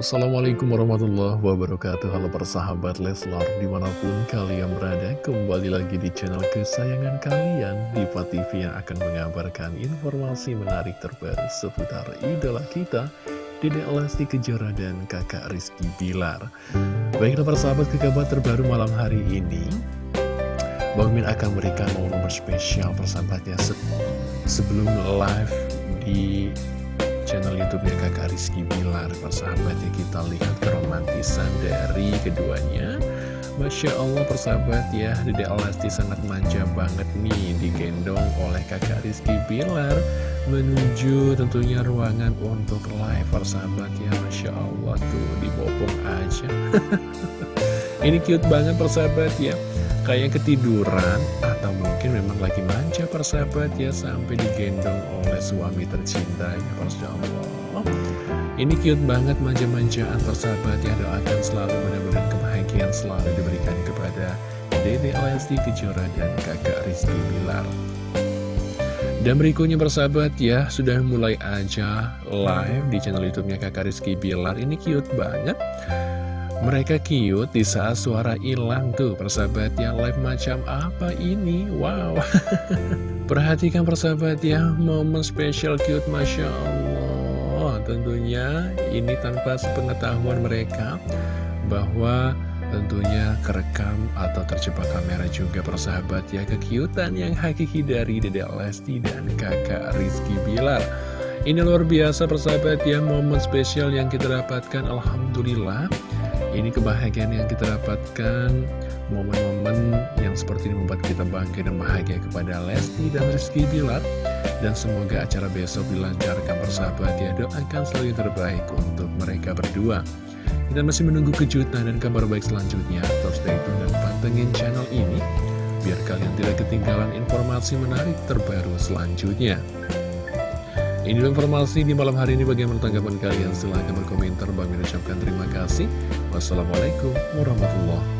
Assalamualaikum warahmatullahi wabarakatuh. Halo persahabat Leslar Di mana pun kalian berada Kembali lagi di channel kesayangan kalian. Diva TV yang akan mengabarkan informasi menarik terbaru Seputar idola kita Dede Lesti Kejora dan kakak Rizky Bilar. Baiklah persahabat ke kabar terbaru malam hari ini. Bang Min akan memberikan momen spesial persahabatnya se Sebelum live di channel YouTube-nya Kakak Rizky Bilar Persahabatnya kita lihat keromantisan dari keduanya. Masya Allah persahabat ya Dede Alasti sangat manja banget nih Digendong oleh kakak Rizky Bilar Menuju tentunya ruangan untuk live persahabat ya Masya Allah tuh dibopong aja. Ini cute banget persahabat ya Kayak ketiduran atau mungkin memang lagi manja persahabat ya Sampai digendong oleh suami tercintanya Allah Ini cute banget manja-manjaan persahabat ya Doakan selalu mudah-mudahan kebahagiaan selalu diberikan kepada Dede Lesti Kejora dan kakak Rizky Bilar dan berikutnya persahabat ya, sudah mulai aja live di channel YouTube-nya Kakak Rizky Bilar. Ini cute banget. Mereka cute di saat suara hilang tuh persahabat ya live macam apa ini? Wow. Perhatikan persahabat ya momen spesial cute Masya Allah. Tentunya ini tanpa sepengetahuan mereka bahwa tentunya kerekam atau terjebak kamera juga persahabat ya kekiutan yang hakiki dari Dede Lesti dan kakak Rizky Bilar. Ini luar biasa persahabat ya momen spesial yang kita dapatkan Alhamdulillah ini kebahagiaan yang kita dapatkan Momen-momen yang seperti ini membuat kita bangga dan bahagia kepada Lesti dan Rizky Bilar. Dan semoga acara besok dilancarkan persahabat ya Doakan selalu yang terbaik untuk mereka berdua. Kita masih menunggu kejutan dan kabar baik selanjutnya. Terus stay tune dan pantengin channel ini Biar kalian tidak ketinggalan informasi menarik terbaru selanjutnya ini informasi di malam hari ini bagaimana tanggapan kalian? Silahkan berkomentar. Bagi ucapkan terima kasih. Wassalamualaikum warahmatullahi.